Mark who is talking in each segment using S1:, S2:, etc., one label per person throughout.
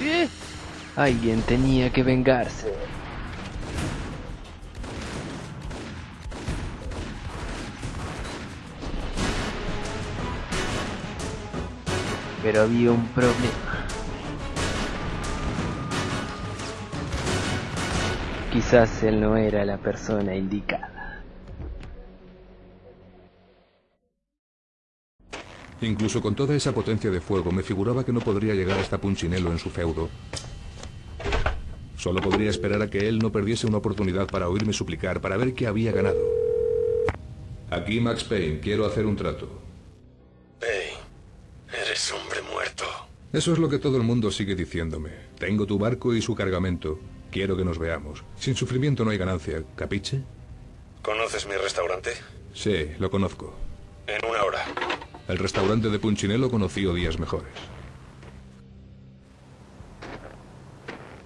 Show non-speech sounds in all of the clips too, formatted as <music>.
S1: ¿Eh? Alguien tenía que vengarse. Pero había un problema. Quizás él no era la persona indicada.
S2: Incluso con toda esa potencia de fuego, me figuraba que no podría llegar hasta Punchinello en su feudo. Solo podría esperar a que él no perdiese una oportunidad para oírme suplicar, para ver qué había ganado. Aquí, Max Payne, quiero hacer un trato.
S3: Payne, eres hombre muerto.
S2: Eso es lo que todo el mundo sigue diciéndome. Tengo tu barco y su cargamento. Quiero que nos veamos. Sin sufrimiento no hay ganancia, ¿capiche?
S3: ¿Conoces mi restaurante?
S2: Sí, lo conozco.
S3: En una hora.
S2: El restaurante de Punchinello conoció días mejores.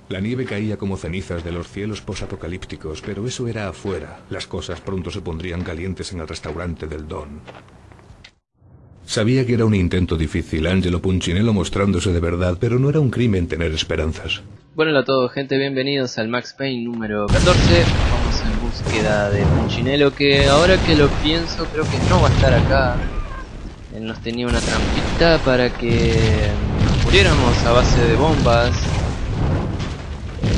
S2: La nieve caía como cenizas de los cielos posapocalípticos, pero eso era afuera. Las cosas pronto se pondrían calientes en el restaurante del Don. Sabía que era un intento difícil, Angelo Punchinello mostrándose de verdad, pero no era un crimen tener esperanzas.
S1: Bueno, a todos, gente, bienvenidos al Max Payne número 14. Vamos en búsqueda de Punchinello, que ahora que lo pienso, creo que no va a estar acá. Él nos tenía una trampita para que nos muriéramos a base de bombas.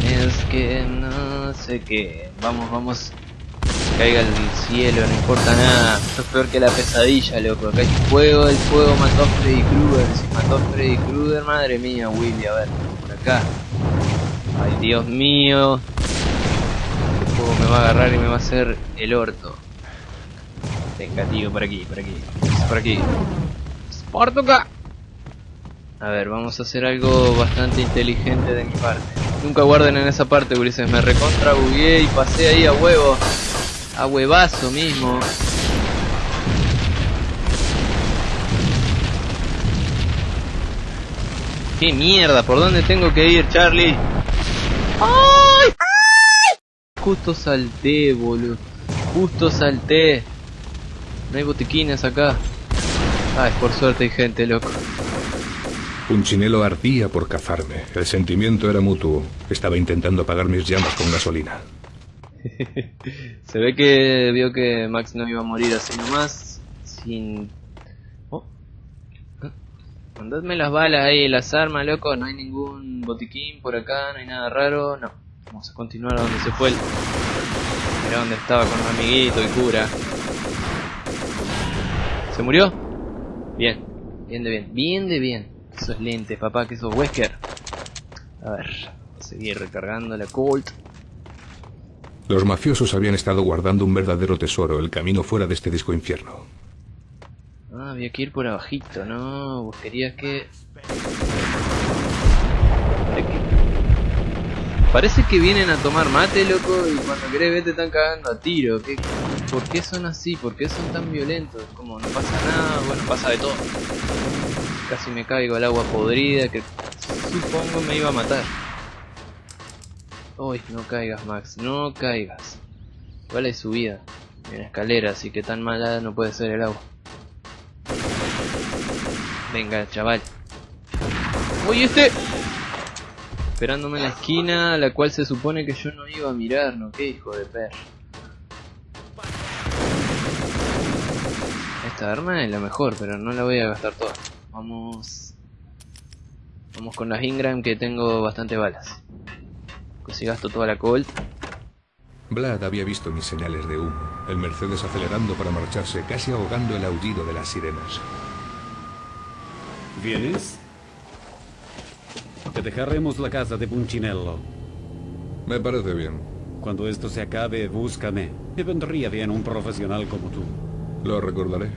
S1: Es que no sé qué. Vamos, vamos. Caiga el cielo, no importa nada. Esto es peor que la pesadilla, loco. Acá hay fuego, el fuego mató a Freddy Krueger. Si mató a Freddy Krueger, madre mía, Willy, a ver, por acá. Ay, Dios mío. El fuego me va a agarrar y me va a hacer el orto. Venga, tío, por aquí, por aquí. Por aquí. ¡Spartuca! A ver, vamos a hacer algo bastante inteligente de mi parte. Nunca guarden en esa parte, Ulises. Me recontra bugué y pasé ahí a huevo. A huevazo mismo. ¡Qué mierda! ¿Por dónde tengo que ir, Charlie? ¡Ay! Justo salté, boludo. Justo salté. No hay botiquines acá. Ay, por suerte hay gente, loco.
S2: Punchinello ardía por cazarme. El sentimiento era mutuo. Estaba intentando apagar mis llamas con gasolina. <laughs>
S1: Se ve que vio que Max no iba a morir así nomás. Sin... Oh. Mandadme las balas ahí, las armas, loco. No hay ningún botiquín por acá, no hay nada raro. No. Vamos a continuar a donde se fue el... Era donde estaba con un amiguito y cura. ¿Se murió? Bien. Bien de bien. Bien de bien. Eso es lente, papá, que eso es Wesker. A ver. Seguir recargando la Colt.
S2: Los mafiosos habían estado guardando un verdadero tesoro, el camino fuera de este disco infierno.
S1: Ah, había que ir por abajito, ¿no? Vos querías que... Parece que vienen a tomar mate, loco, y cuando querés ver te están cagando a tiro. ¿Qué, ¿Por qué son así? ¿Por qué son tan violentos? Como no pasa nada, bueno, pasa de todo. Casi me caigo al agua podrida que supongo me iba a matar. Uy, no caigas, Max, no caigas. Igual hay subida. Hay una escalera, así que tan mala no puede ser el agua. Venga, chaval. ¡Uy, este! Esperándome en la esquina, la cual se supone que yo no iba a mirar, ¿no? Qué hijo de perro. Arma es la mejor, pero no la voy a gastar toda. Vamos... Vamos con las Ingram que tengo bastante balas. Si gasto toda la Colt.
S2: Vlad había visto mis señales de humo, el Mercedes acelerando para marcharse, casi ahogando el aullido de las sirenas.
S4: ¿Vienes? Te dejaremos la casa de Punchinello.
S2: Me parece bien.
S4: Cuando esto se acabe, búscame. Me vendría bien un profesional como tú.
S2: Lo recordaré.